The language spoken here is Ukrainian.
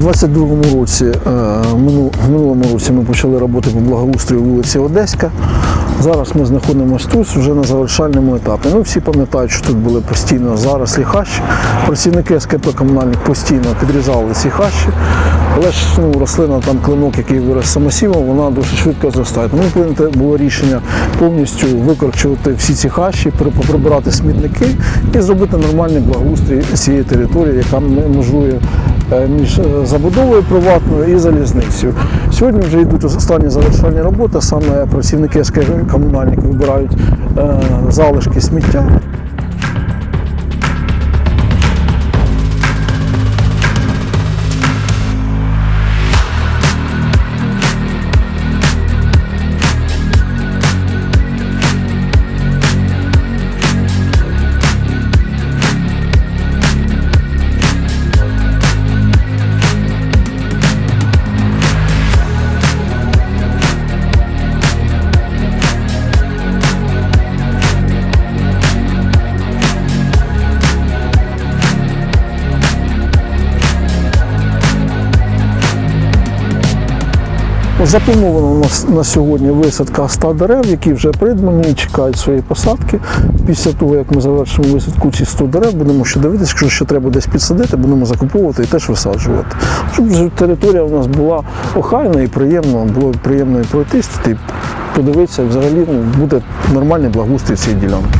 У 22-му році, е, в минулому році ми почали роботи по благоустрою вулиці Одеська. Зараз ми знаходимося тут вже на завершальному етапі. Ну, всі пам'ятають, що тут були постійно зарослі хащі. Працівники СКП комунальних постійно підрізали ці хащі. Але ж ну, рослина, там клинок, який вирос самосівом, вона дуже швидко зростає. Тому прийнято було рішення повністю викорчувати всі ці хащі, при- поприбирати смітники і зробити нормальний благоустрій цієї території, яка межує між е, забудовою приватною і залізницею. Сьогодні вже йдуть останні завершальні роботи. Саме працівники СК комунальник вибирають е, залишки сміття. Заплановано у нас на сьогодні висадка 100 дерев, які вже придбані і чекають своєї посадки. Після того, як ми завершимо висадку ці 100 дерев, будемо ще дивитися, якщо ще треба десь підсадити, будемо закуповувати і теж висаджувати. Щоб територія у нас була охайна і приємно, було приємно і пройтись, і подивитися, взагалі ну, буде нормальний благоустрій цієї ділянки.